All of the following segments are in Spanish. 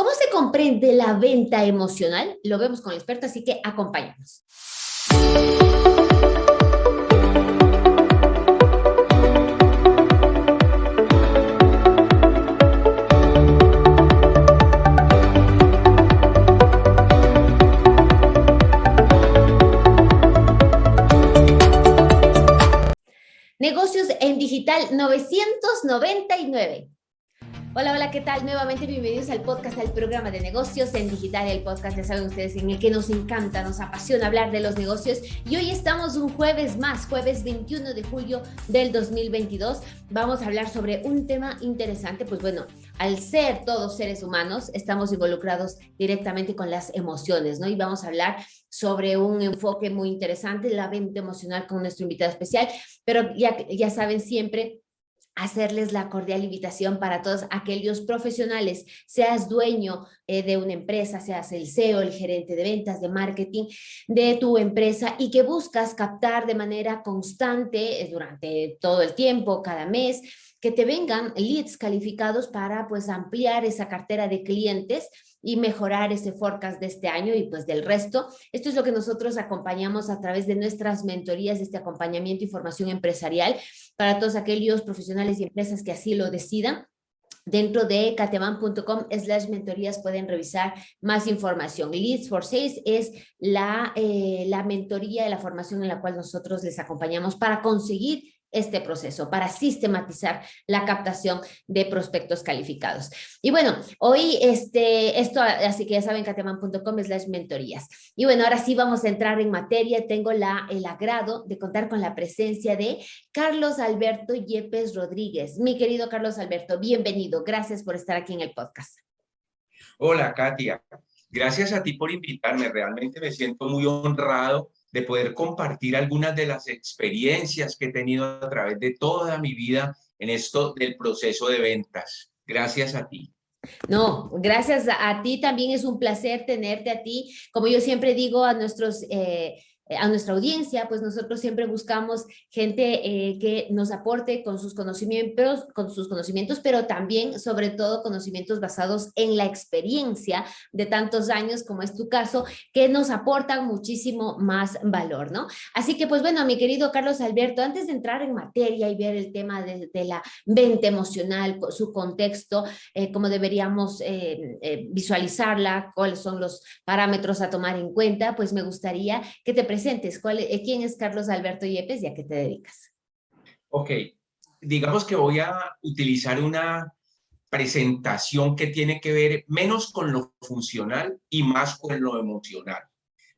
¿Cómo se comprende la venta emocional? Lo vemos con el experto, así que acompáñanos. Negocios en Digital 999. Hola, hola, ¿qué tal? Nuevamente bienvenidos al podcast, al programa de negocios en digital, el podcast, ya saben ustedes, en el que nos encanta, nos apasiona hablar de los negocios. Y hoy estamos un jueves más, jueves 21 de julio del 2022. Vamos a hablar sobre un tema interesante, pues bueno, al ser todos seres humanos, estamos involucrados directamente con las emociones, ¿no? Y vamos a hablar sobre un enfoque muy interesante, la venta emocional con nuestro invitado especial, pero ya, ya saben siempre hacerles la cordial invitación para todos aquellos profesionales, seas dueño eh, de una empresa, seas el CEO, el gerente de ventas, de marketing de tu empresa y que buscas captar de manera constante eh, durante todo el tiempo, cada mes, que te vengan leads calificados para pues ampliar esa cartera de clientes y mejorar ese forecast de este año y pues del resto. Esto es lo que nosotros acompañamos a través de nuestras mentorías, este acompañamiento y formación empresarial para todos aquellos profesionales y empresas que así lo decidan. Dentro de cateman.com slash mentorías pueden revisar más información. Leads for Sales es la, eh, la mentoría, la formación en la cual nosotros les acompañamos para conseguir este proceso para sistematizar la captación de prospectos calificados. Y bueno, hoy este, esto, así que ya saben, cateman.com slash mentorías. Y bueno, ahora sí vamos a entrar en materia. Tengo la, el agrado de contar con la presencia de Carlos Alberto Yepes Rodríguez. Mi querido Carlos Alberto, bienvenido. Gracias por estar aquí en el podcast. Hola, Katia. Gracias a ti por invitarme. Realmente me siento muy honrado de poder compartir algunas de las experiencias que he tenido a través de toda mi vida en esto del proceso de ventas. Gracias a ti. No, gracias a, ti también es un placer tenerte a ti. Como yo siempre digo a nuestros eh, a nuestra audiencia, pues nosotros siempre buscamos gente eh, que nos aporte con sus conocimientos, con sus conocimientos, pero también, sobre todo, conocimientos basados en la experiencia de tantos años, como es tu caso, que nos aportan muchísimo más valor, ¿no? Así que, pues bueno, mi querido Carlos Alberto, antes de entrar en materia y ver el tema de, la venta emocional, su contexto, eh, cómo deberíamos visualizarla, cuáles son los parámetros a tomar en cuenta, pues me gustaría que te presentes. ¿Cuál, eh, ¿Quién es Carlos Alberto Yepes y a qué te dedicas? Ok, digamos que voy a utilizar una presentación que tiene que ver menos con lo funcional y más con lo emocional.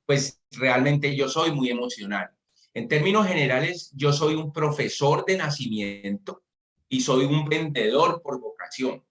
Pues realmente yo soy muy emocional. En términos generales, yo soy un profesor de nacimiento y soy un vendedor por vocación.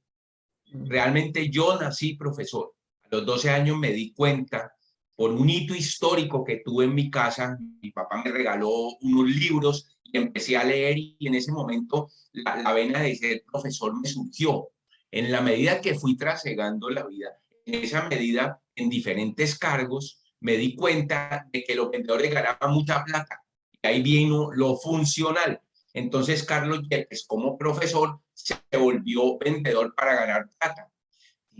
Mm. Realmente yo nací profesor. A los 12 años me di cuenta por un hito histórico que tuve en mi casa. Mi papá me regaló unos libros y empecé a leer y en ese momento la, vena de ser profesor me surgió. En la medida que fui trasegando la vida, en esa medida, en diferentes cargos, me di cuenta de que los vendedores ganaban mucha plata. Y ahí vino lo funcional. Entonces, Carlos Yepes, como profesor, se volvió vendedor para ganar plata.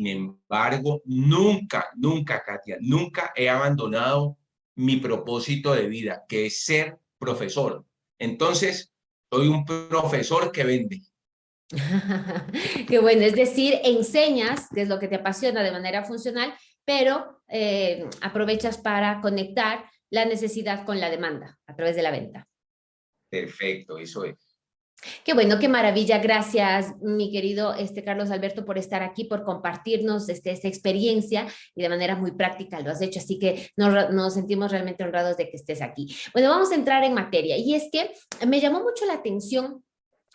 Sin embargo, nunca, nunca, Katia, nunca he abandonado mi propósito de vida, que es ser profesor. Entonces, soy un profesor que vende. Qué bueno, es decir, enseñas, que es lo que te apasiona de manera funcional, pero eh, aprovechas para conectar la necesidad con la demanda a través de la venta. Perfecto, eso es. Qué bueno, qué maravilla. Gracias, mi querido este, Carlos Alberto, por estar aquí, por compartirnos este, esta experiencia y de manera muy práctica lo has hecho. Así que nos, nos, sentimos realmente honrados de que estés aquí. Bueno, vamos a entrar en materia. Y es que me llamó mucho la atención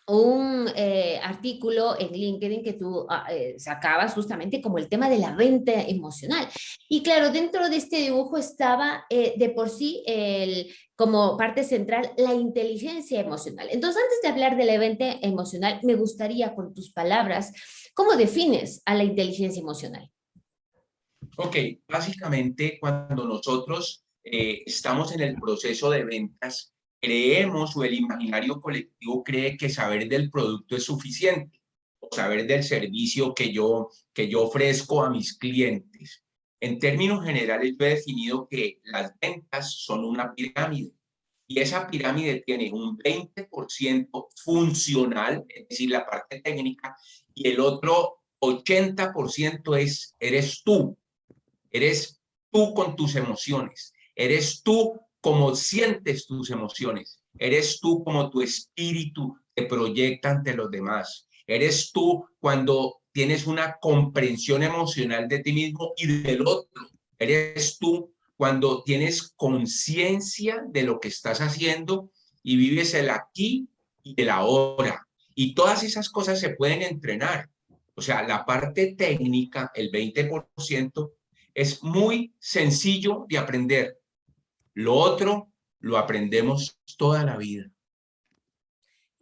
un eh, artículo en LinkedIn que tú ah, eh, sacabas justamente como el tema de la venta emocional. Y claro, dentro de este dibujo estaba eh, de por sí el, como parte central la inteligencia emocional. Entonces, antes de hablar de la venta emocional, me gustaría con tus palabras, ¿cómo defines a la inteligencia emocional? Ok, básicamente cuando nosotros estamos en el proceso de ventas, creemos o el imaginario colectivo cree que saber del producto es suficiente. o saber del servicio que yo, que yo ofrezco a mis clientes. En términos generales, yo he definido que las ventas son una pirámide y esa pirámide tiene un 20% funcional, es decir, la parte técnica, y el otro 80% es, eres tú, eres tú con tus emociones, eres tú como sientes tus emociones, eres tú como tu espíritu te proyecta ante los demás, eres tú cuando tienes una comprensión emocional de ti mismo y del otro, eres tú cuando tienes conciencia de lo que estás haciendo y vives el aquí y el ahora. Y todas esas cosas se pueden entrenar. O sea, la parte técnica, el 20%, es muy sencillo de aprender. Lo otro lo aprendemos toda la vida.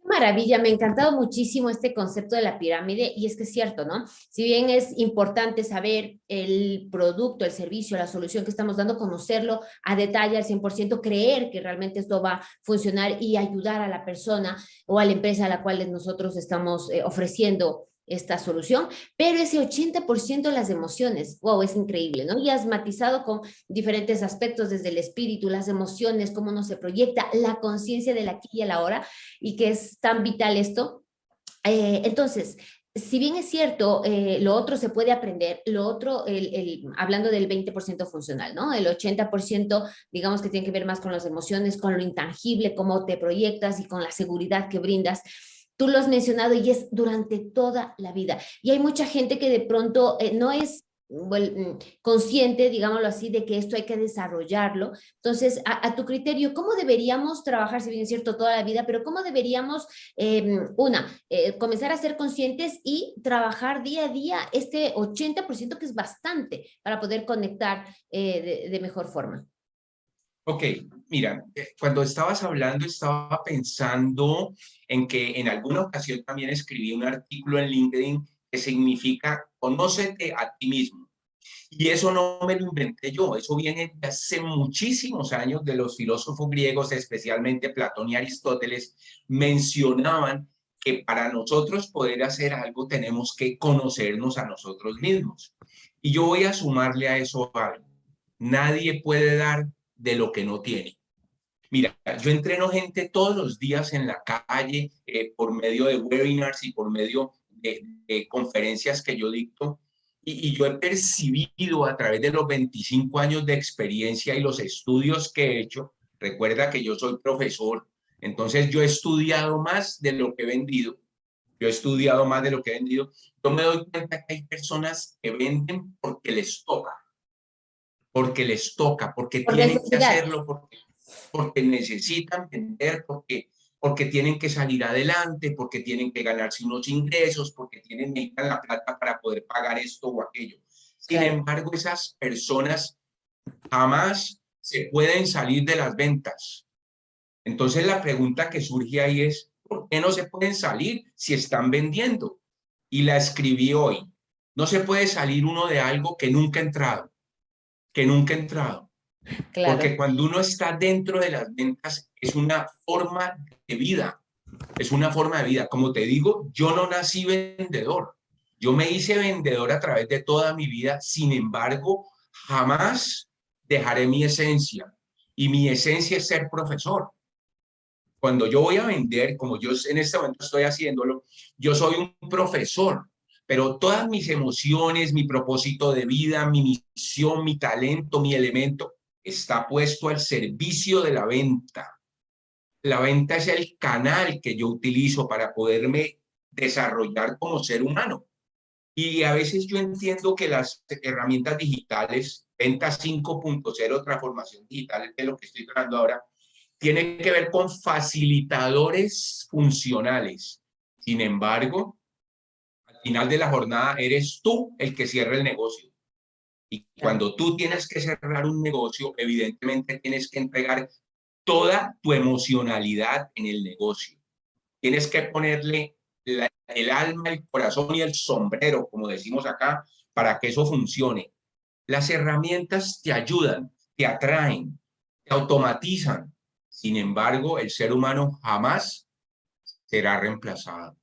Maravilla, me ha encantado muchísimo este concepto de la pirámide y es que es cierto, ¿no? Si bien es importante saber el producto, el servicio, la solución que estamos dando, conocerlo a detalle al 100%, creer que realmente esto va a funcionar y ayudar a la persona o a la empresa a la cual nosotros estamos eh, ofreciendo esta solución, pero ese 80% de las emociones, wow, es increíble, ¿no? Y has matizado con diferentes aspectos desde el espíritu, las emociones, cómo uno se proyecta, la conciencia del aquí y el ahora, y que es tan vital esto. Eh, entonces, si bien es cierto, eh, lo otro se puede aprender, lo otro, el, hablando del 20% funcional, ¿no? El 80% digamos que tiene que ver más con las emociones, con lo intangible, cómo te proyectas y con la seguridad que brindas. Tú lo has mencionado y es durante toda la vida. Y hay mucha gente que de pronto eh, no es mm, consciente, digámoslo así, de que esto hay que desarrollarlo. Entonces, a, tu criterio, ¿cómo deberíamos trabajar, si bien es cierto, toda la vida, pero cómo deberíamos, em, una, eh, comenzar a ser conscientes y trabajar día a día este 80% que es bastante para poder conectar eh, de mejor forma? Ok, mira, eh, cuando estabas hablando estaba pensando en que en alguna ocasión también escribí un artículo en LinkedIn que significa conócete a ti mismo. Y eso no me lo inventé yo, eso viene de hace muchísimos años de los filósofos griegos, especialmente Platón y Aristóteles, mencionaban que para nosotros poder hacer algo tenemos que conocernos a nosotros mismos. Y yo voy a sumarle a eso algo. Nadie puede dar de lo que no tiene. Mira, yo entreno gente todos los días en la calle eh, por medio de webinars y por medio de, conferencias que yo dicto y, yo he percibido a través de los 25 años de experiencia y los estudios que he hecho, recuerda que yo soy profesor, entonces yo he estudiado más de lo que he vendido, yo he estudiado más de lo que he vendido, yo me doy cuenta que hay personas que venden porque les toca, porque les toca, porque tienen que hacerlo, porque, porque necesitan vender, porque, porque tienen que salir adelante, porque tienen que ganarse unos ingresos, porque tienen necesitan la plata para poder pagar esto o aquello. Sin embargo, esas personas jamás se pueden salir de las ventas. Entonces la pregunta que surge ahí es, ¿por qué no se pueden salir si están vendiendo? Y la escribí hoy. No se puede salir uno de algo que nunca ha entrado que nunca he entrado. Porque cuando uno está dentro de las ventas es una forma de vida, es una forma de vida. Como te digo, yo no nací vendedor, yo me hice vendedor a través de toda mi vida, sin embargo, jamás dejaré mi esencia y mi esencia es ser profesor. Cuando yo voy a vender, como yo en este momento estoy haciéndolo, yo soy un profesor pero todas mis emociones, mi propósito de vida, mi misión, mi talento, mi elemento, está puesto al servicio de la venta. La venta es el canal que yo utilizo para poderme desarrollar como ser humano. Y a veces yo entiendo que las herramientas digitales, venta 5.0, transformación digital, que es lo que estoy tratando ahora, tiene que ver con facilitadores funcionales. Sin embargo, final de la jornada eres tú el que cierra el negocio. Y cuando tú tienes que cerrar un negocio, evidentemente tienes que entregar toda tu emocionalidad en el negocio. Tienes que ponerle el alma, el corazón y el sombrero, como decimos acá, para que eso funcione. Las herramientas te ayudan, te atraen, te automatizan. Sin embargo, el ser humano jamás será reemplazado.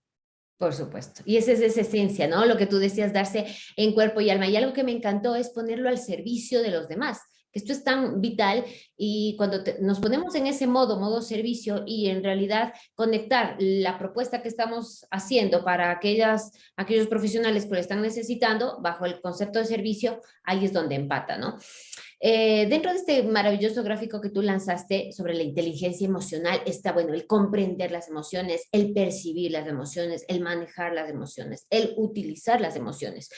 Por supuesto. Y esa es esa esencia, ¿no? Lo que tú decías, darse en cuerpo y alma. Y algo que me encantó es ponerlo al servicio de los demás. Esto es tan vital y cuando nos ponemos en ese modo, modo servicio y en realidad conectar la propuesta que estamos haciendo para aquellas, aquellos profesionales que lo están necesitando bajo el concepto de servicio, ahí es donde empata, ¿no? Eh, dentro de este maravilloso gráfico que tú lanzaste sobre la inteligencia emocional está, bueno, el comprender las emociones, el percibir las emociones, el manejar las emociones, el utilizar las emociones.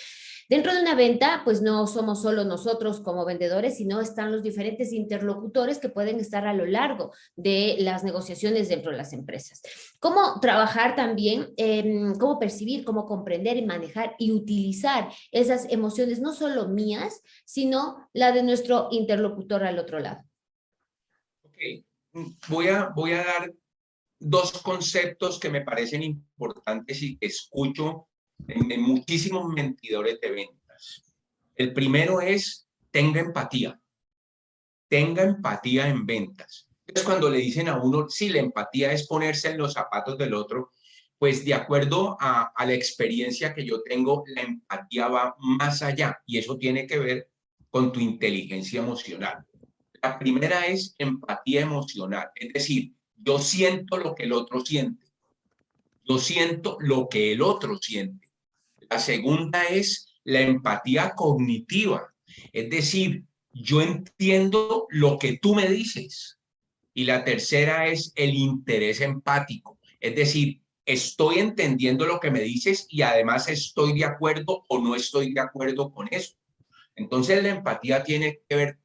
Dentro de una venta, pues no somos solo nosotros como vendedores, sino están los diferentes interlocutores que pueden estar a lo largo de las negociaciones dentro de las empresas. Cómo trabajar también, cómo percibir, cómo comprender y manejar y utilizar esas emociones, no solo mías, sino la de nuestro interlocutor al otro lado. Ok, voy a, voy a dar dos conceptos que me parecen importantes y que escucho en, muchísimos mentidores de ventas. El primero es, tenga empatía. Tenga empatía en ventas. Es cuando le dicen a uno, si la empatía es ponerse en los zapatos del otro, pues de acuerdo a, a, la experiencia que yo tengo, la empatía va más allá y eso tiene que ver con tu inteligencia emocional. La primera es empatía emocional, es decir, yo siento lo que el otro siente. Yo siento lo que el otro siente. La segunda es la empatía cognitiva, es decir, yo entiendo lo que tú me dices. Y la tercera es el interés empático, es decir, estoy entendiendo lo que me dices y además estoy de acuerdo o no estoy de acuerdo con eso. Entonces la empatía tiene que ver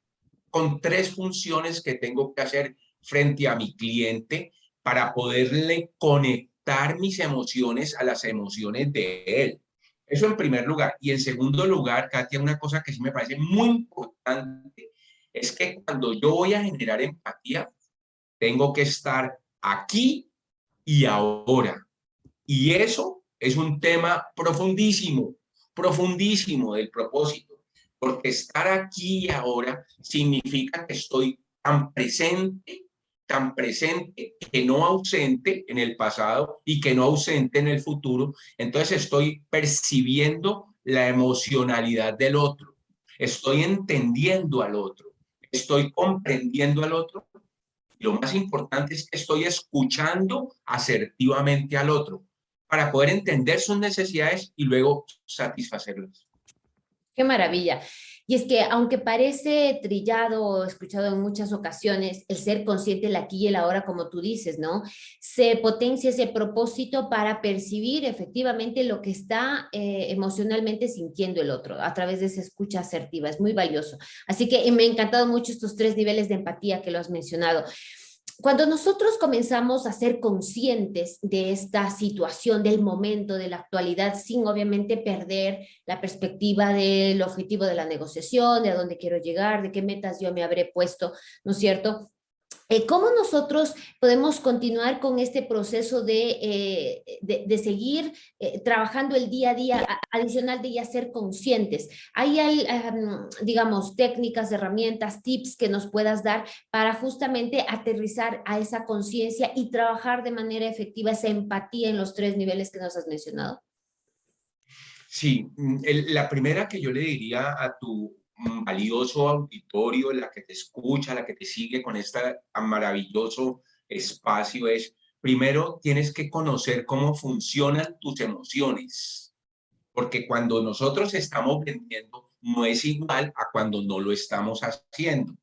con tres funciones que tengo que hacer frente a mi cliente para poderle conectar mis emociones a las emociones de él. Eso en primer lugar. Y en segundo lugar, Katia, una cosa que sí me parece muy importante es que cuando yo voy a generar empatía, tengo que estar aquí y ahora. Y eso es un tema profundísimo, profundísimo del propósito, porque estar aquí y ahora significa que estoy tan presente tan presente que no ausente en el pasado y que no ausente en el futuro, entonces estoy percibiendo la emocionalidad del otro, estoy entendiendo al otro, estoy comprendiendo al otro. Lo más importante es que estoy escuchando asertivamente al otro para poder entender sus necesidades y luego satisfacerlas. Qué maravilla. Y es que aunque parece trillado o escuchado en muchas ocasiones, el ser consciente el aquí y el ahora, como tú dices, ¿no? Se potencia ese propósito para percibir efectivamente lo que está eh, emocionalmente sintiendo el otro a través de esa escucha asertiva. Es muy valioso. Así que me han encantado mucho estos tres niveles de empatía que lo has mencionado cuando nosotros comenzamos a ser conscientes de esta situación, del momento, de la actualidad, sin obviamente perder la perspectiva del objetivo de la negociación, de a dónde quiero llegar, de qué metas yo me habré puesto, ¿no es cierto? Eh, ¿Cómo nosotros podemos continuar con este proceso de, eh, de, seguir eh, trabajando el día a día adicional de ya ser conscientes? ¿Hay, digamos, técnicas, herramientas, tips que nos puedas dar para justamente aterrizar a esa conciencia y trabajar de manera efectiva esa empatía en los tres niveles que nos has mencionado? Sí, mm, la primera que yo le diría a tu valioso auditorio, la que te escucha, la que te sigue con este maravilloso espacio es, primero tienes que conocer cómo funcionan tus emociones, porque cuando nosotros estamos vendiendo no es igual a cuando no lo estamos haciendo.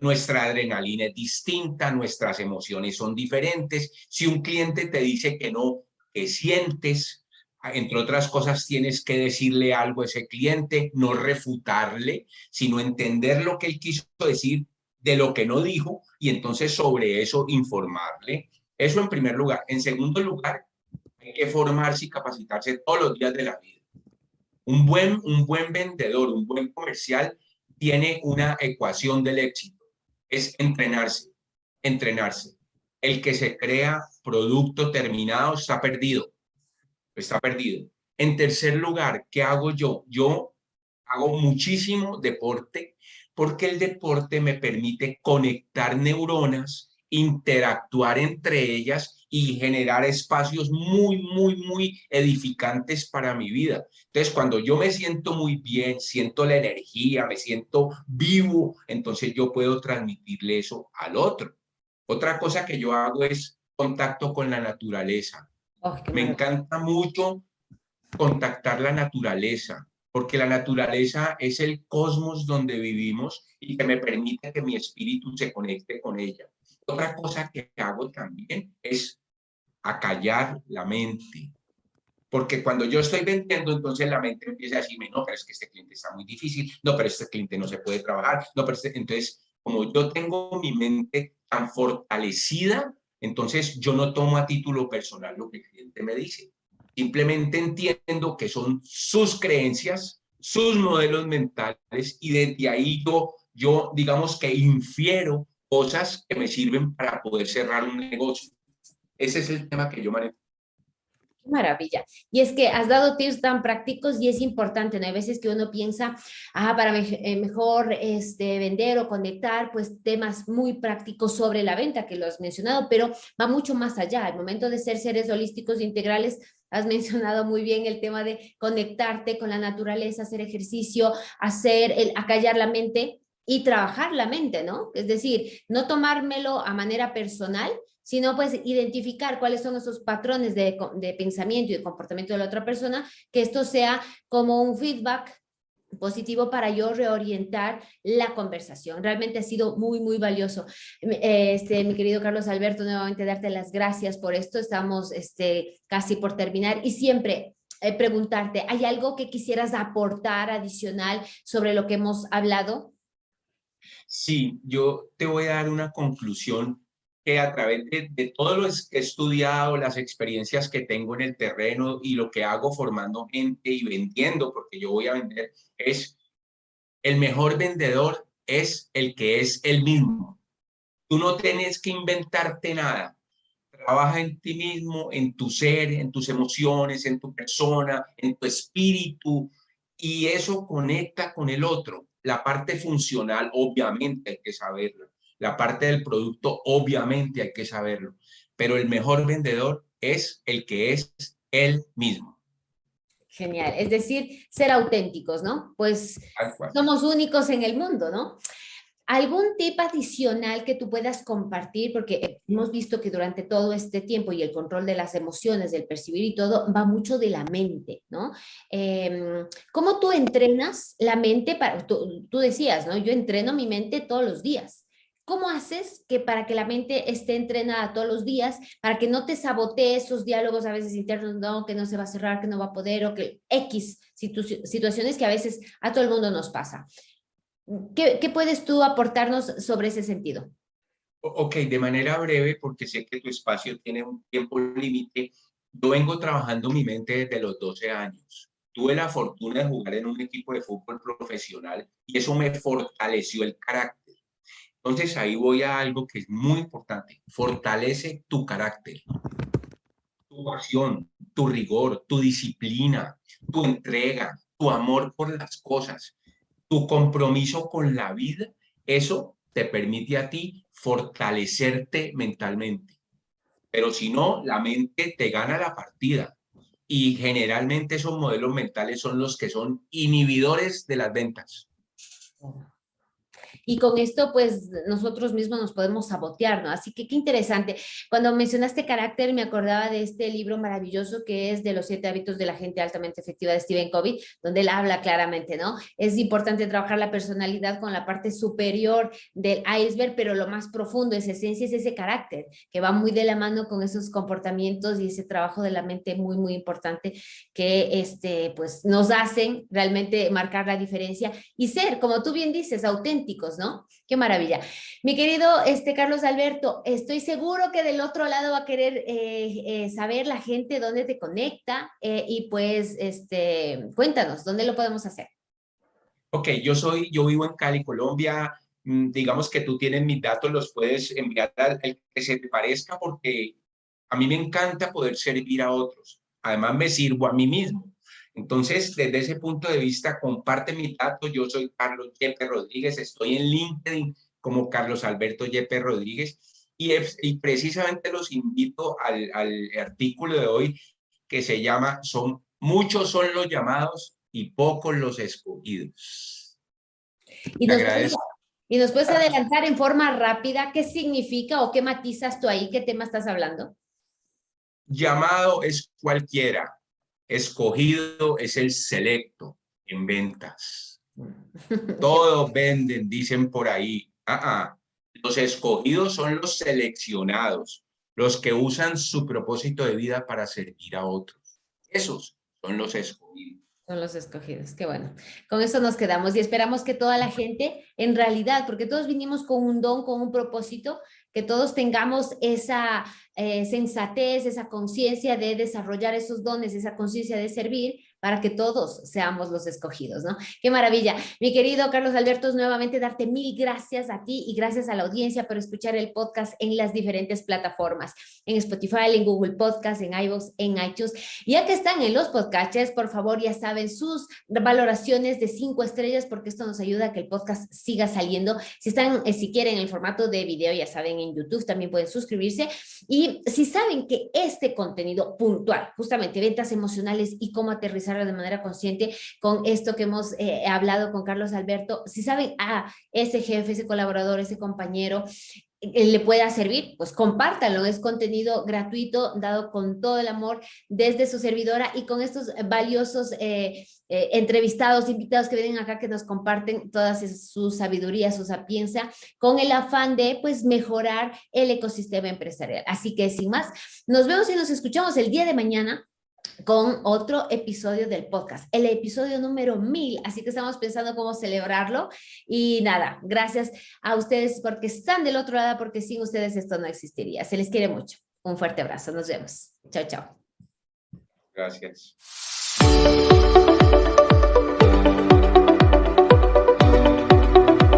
Nuestra adrenalina es distinta, nuestras emociones son diferentes. Si un cliente te dice que no, que sientes, entre otras cosas, tienes que decirle algo a ese cliente, no refutarle, sino entender lo que él quiso decir de lo que no dijo y entonces sobre eso informarle. Eso en primer lugar. En segundo lugar, hay que formarse y capacitarse todos los días de la vida. Un buen, un buen vendedor, un buen comercial tiene una ecuación del éxito. Es entrenarse, entrenarse. El que se crea producto terminado está perdido está perdido. En tercer lugar, ¿qué hago yo? Yo hago muchísimo deporte porque el deporte me permite conectar neuronas, interactuar entre ellas y generar espacios muy, muy, muy edificantes para mi vida. Entonces, cuando yo me siento muy bien, siento la energía, me siento vivo, entonces yo puedo transmitirle eso al otro. Otra cosa que yo hago es contacto con la naturaleza. Oh, me encanta mucho contactar la naturaleza, porque la naturaleza es el cosmos donde vivimos y que me permite que mi espíritu se conecte con ella. Otra cosa que hago también es acallar la mente. Porque cuando yo estoy vendiendo, entonces la mente empieza a decirme, no, pero es que este cliente está muy difícil, no, pero este cliente no se puede trabajar, no, pero este... entonces, como yo tengo mi mente tan fortalecida, entonces yo no tomo a título personal lo que el cliente me dice. Simplemente entiendo que son sus creencias, sus modelos mentales y desde ahí yo, yo digamos que infiero cosas que me sirven para poder cerrar un negocio. Ese es el tema que yo manejo. Maravilla. Y es que has dado tips tan prácticos y es importante, ¿no? Hay veces que uno piensa, ah, para eh, mejor este, vender o conectar, pues temas muy prácticos sobre la venta, que lo has mencionado, pero va mucho más allá. Al momento de ser seres holísticos e integrales, has mencionado muy bien el tema de conectarte con la naturaleza, hacer ejercicio, hacer, el acallar la mente, y trabajar la mente, ¿no? Es decir, no tomármelo a manera personal, sino pues identificar cuáles son esos patrones de, de pensamiento y de comportamiento de la otra persona, que esto sea como un feedback positivo para yo reorientar la conversación. Realmente ha sido muy, muy valioso. Este, mi querido Carlos Alberto, nuevamente darte las gracias por esto. Estamos este, casi por terminar y siempre eh, preguntarte, ¿hay algo que quisieras aportar adicional sobre lo que hemos hablado? Sí, yo te voy a dar una conclusión que a través de, todo lo que he estudiado, las experiencias que tengo en el terreno y lo que hago formando gente y vendiendo, porque yo voy a vender, es el mejor vendedor es el que es el mismo. Tú no tienes que inventarte nada. Trabaja en ti mismo, en tu ser, en tus emociones, en tu persona, en tu espíritu, y eso conecta con el otro. La parte funcional, obviamente hay que saberlo. La parte del producto, obviamente hay que saberlo. Pero el mejor vendedor es el que es él mismo. Genial. Es decir, ser auténticos, ¿no? Pues somos únicos en el mundo, ¿no? ¿Algún tip adicional que tú puedas compartir? Porque hemos visto que durante todo este tiempo y el control de las emociones, del percibir y todo, va mucho de la mente, ¿no? Em, ¿Cómo tú entrenas la mente? Para, tú, decías, ¿no? Yo entreno mi mente todos los días. ¿Cómo haces que para que la mente esté entrenada todos los días, para que no te sabotee esos diálogos a veces internos, no, que no se va a cerrar, que no va a poder, o que X situaciones que a veces a todo el mundo nos pasa? ¿Qué, puedes tú aportarnos sobre ese sentido? Ok, de manera breve, porque sé que tu espacio tiene un tiempo límite. Yo vengo trabajando mi mente desde los 12 años. Tuve la fortuna de jugar en un equipo de fútbol profesional y eso me fortaleció el carácter. Entonces ahí voy a algo que es muy importante. Fortalece tu carácter, tu pasión, tu rigor, tu disciplina, tu entrega, tu amor por las cosas tu compromiso con la vida, eso te permite a ti fortalecerte mentalmente. Pero si no, la mente te gana la partida. Y generalmente esos modelos mentales son los que son inhibidores de las ventas. Y con esto, pues, nosotros mismos nos podemos sabotear, ¿no? Así que qué interesante. Cuando mencionaste carácter, me acordaba de este libro maravilloso que es de los siete hábitos de la gente altamente efectiva de Stephen Covey, donde él habla claramente, ¿no? Es importante trabajar la personalidad con la parte superior del iceberg, pero lo más profundo, esa esencia, es ese carácter, que va muy de la mano con esos comportamientos y ese trabajo de la mente muy, muy importante que, este, pues, nos hacen realmente marcar la diferencia y ser, como tú bien dices, ¿no? Qué maravilla. Mi querido este, Carlos Alberto, estoy seguro que del otro lado va a querer eh, eh, saber la gente dónde te conecta eh, y pues este, cuéntanos, ¿dónde lo podemos hacer? Ok, yo soy, yo vivo en Cali, Colombia. Mm, digamos que tú tienes mis datos, los puedes enviar al que se te parezca porque a mí me encanta poder servir a otros. Además me sirvo a mí mismo. Entonces, desde ese punto de vista, comparte mi dato. Yo soy Carlos Yepe Rodríguez, estoy en LinkedIn como Carlos Alberto Yepe Rodríguez Y, y precisamente los invito al, al artículo de hoy que se llama son Muchos son los llamados y pocos los escogidos. Y nos, puedes, y nos puedes adelantar en forma rápida qué significa o qué matizas tú ahí, qué tema estás hablando. Llamado es cualquiera, escogido es el selecto en ventas. Todos venden, dicen por ahí. Ah, ah. Los escogidos son los seleccionados, los que usan su propósito de vida para servir a otros. Esos son los escogidos. Son los escogidos, qué bueno. Con eso nos quedamos y esperamos que toda la gente, en realidad, porque todos vinimos con un don, con un propósito, que todos tengamos esa eh, sensatez, esa conciencia de desarrollar esos dones, esa conciencia de servir para que todos seamos los escogidos, ¿no? Qué maravilla. Mi querido Carlos Alberto, nuevamente darte mil gracias a ti y gracias a la audiencia por escuchar el podcast en las diferentes plataformas, en Spotify, en Google Podcast, en iVoox, en iTunes. Ya que están en los podcasts, por favor, ya saben sus valoraciones de cinco estrellas porque esto nos ayuda a que el podcast siga saliendo. Si están, eh, si quieren el formato de video, ya saben, en YouTube también pueden suscribirse. Y si saben que este contenido puntual, justamente ventas emocionales y cómo aterrizar de manera consciente con esto que hemos eh, hablado con Carlos Alberto. Si saben, a ah, ese jefe, ese colaborador, ese compañero, eh, le pueda servir, pues compártanlo, es contenido gratuito, dado con todo el amor desde su servidora y con estos valiosos eh, entrevistados, invitados que vienen acá que nos comparten toda su sabiduría, su sapiencia, con el afán de pues mejorar el ecosistema empresarial. Así que sin más, nos vemos y nos escuchamos el día de mañana con otro episodio del podcast, el episodio número mil, así que estamos pensando cómo celebrarlo y nada, gracias a ustedes porque están del otro lado, porque sin ustedes esto no existiría. Se les quiere mucho. Un fuerte abrazo, nos vemos. Chao, chao. Gracias.